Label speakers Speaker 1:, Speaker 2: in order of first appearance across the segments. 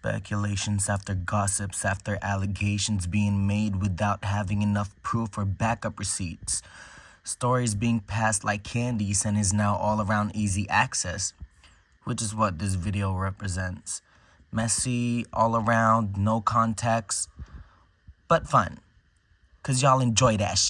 Speaker 1: Speculations after gossips after allegations being made without having enough proof or backup receipts. Stories being passed like candies and is now all around easy access, which is what this video represents. Messy, all around, no context, but fun. Cause y'all enjoy that.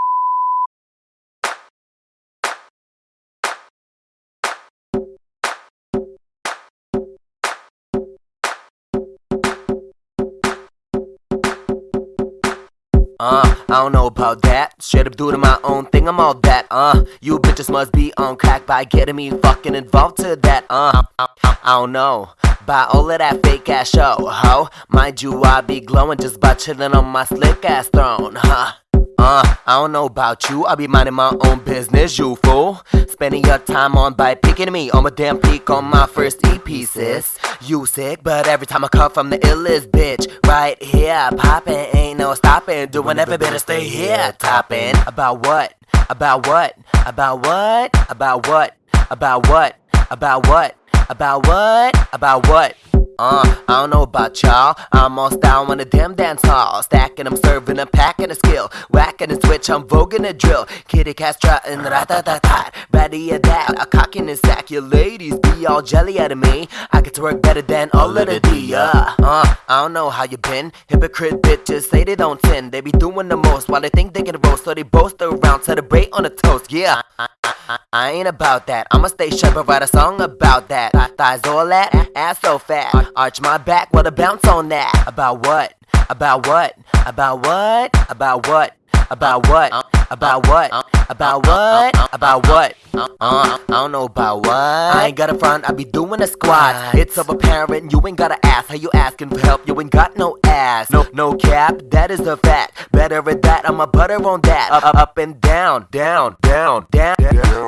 Speaker 2: Uh, I don't know about that. Straight up doing my own thing, I'm all that. Uh, you bitches must be on crack by getting me fucking involved to that. Uh, I, I don't know. By all of that fake ass show, ho. Mind you, I be glowing just by chilling on my slick ass throne, huh? Uh, I don't know about you, I be minding my own business, you fool. Spending your time on by picking me on my damn peak on my first EP, sis. You sick, but every time I come from the illest bitch, right here, poppin', ain't no stopping. Doing every bit to stay here, topping. About what? About what? About what? About what? About what? About what? About what? About what? Uh, I don't know about y'all. I'm all style on a damn dance hall. Stacking, I'm serving, I'm packing a skill. Whacking a switch, I'm voguing a drill. Kitty cat strutting, rat-a-tat-tat. Ready at that, a cock in his sack. Your ladies be all jelly out of me. I get to work better than all of the D, uh. uh, I don't know how you been. Hypocrite bitches say they don't sin. They be doing the most while they think they can roast. So they boast around, celebrate on a toast, yeah. I, I, ain't about that. I'ma stay sharp and write a song about that. Thighs all that, ass so fat. Arch my back, what a bounce on that. About what? About what? About what? About what? About what? About what? About what? About what? Uh, I don't know about what. I ain't got a front, I be doing a squat. It's so apparent, you ain't gotta ask. How you asking for help? You ain't got no ass. No, no cap, that is a fact. Better at that, I'm a butter on that. Up, up and down, down, down, down.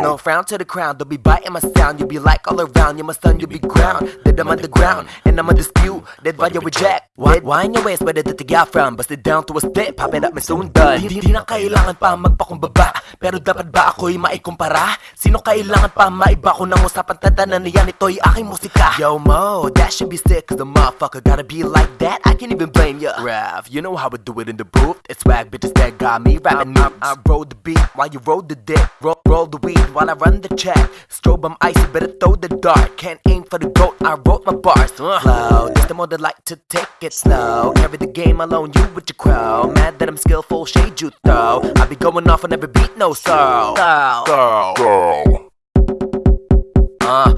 Speaker 2: No frown to the crown, they'll be biting my sound. You be like all around, you my son, you be ground. That I'm underground, and I'm a dispute. That why you reject. Why, why in your waist, where did the tiga from? Busted down to a step, popping up, may soon done. Hindi na kailangan pa magpakumbaba. Pero dapat ba ako'y maikumpara? Sino kailangan pa maiba ko ng usapan tatanan niyan ito'y aking musika? Yo mo, that should be sick cause the motherfucker gotta be like that. I can't even blame ya. Rav, you know how we do it in the booth. It's swag bitches that got me rapping I, I, I roll the beat while you roll the dick. Roll, roll the weed while I run the check. Strobe I'm icy, better throw the dart. Can't aim for the goat, I wrote my bars. Uh. Flow, this the mode that like to take it slow. Carry the game alone, you with your crow. Mad that I'm skillful, shade you throw. I be going off on every beat, no sorrow Girl, girl, girl uh.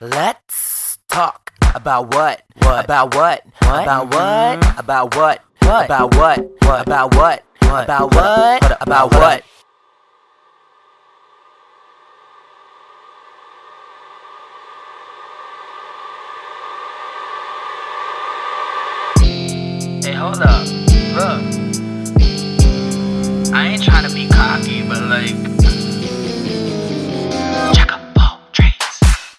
Speaker 2: Let's talk about what? What? About what? What? About what? Mm. About what? What? About what? What? About what? What? About what? About what?
Speaker 3: Hey, hold up. Look. I ain't trying to be cocky, but like